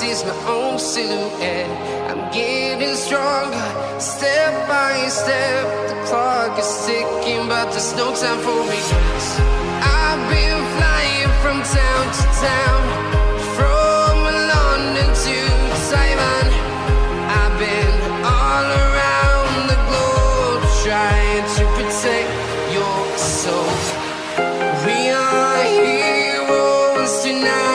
I can see is my own silhouette. I'm getting stronger, step by step. The clock is ticking, but there's no time for me. I've been flying from town to town, from London to Taiwan. I've been all around the globe trying to protect your soul. We are heroes tonight.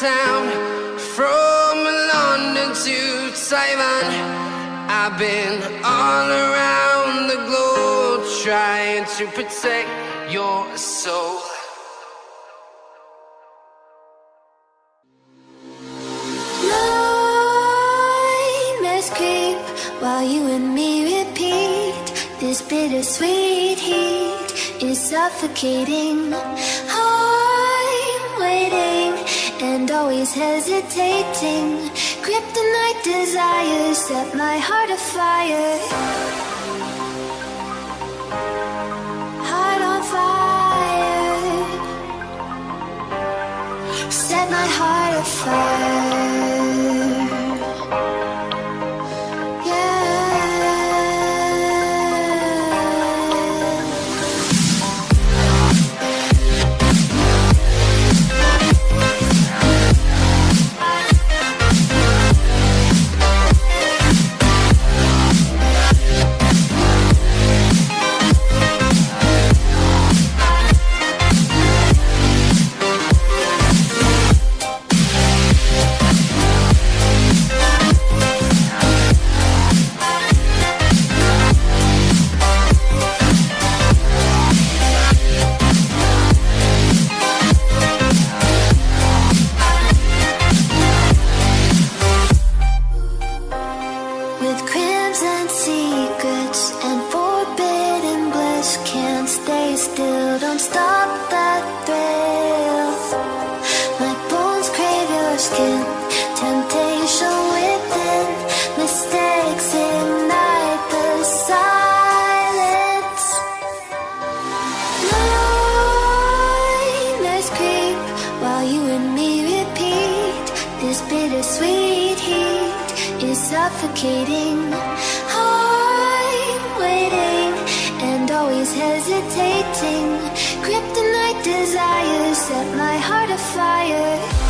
Town from London to Taiwan. I've been all around the globe trying to protect your soul. Creep while you and me repeat. This bittersweet heat is suffocating. I'm waiting always hesitating. Kryptonite desires set my heart afire. Heart on fire. Set my heart afire. With crimson secrets and forbidden bliss Can't stay still, don't stop that thrill. My bones crave your skin. Temptation within Mistakes ignite the silence. Nightmares creep While you and me repeat This bittersweet suffocating. I'm waiting and always hesitating. Kryptonite desires set my heart afire.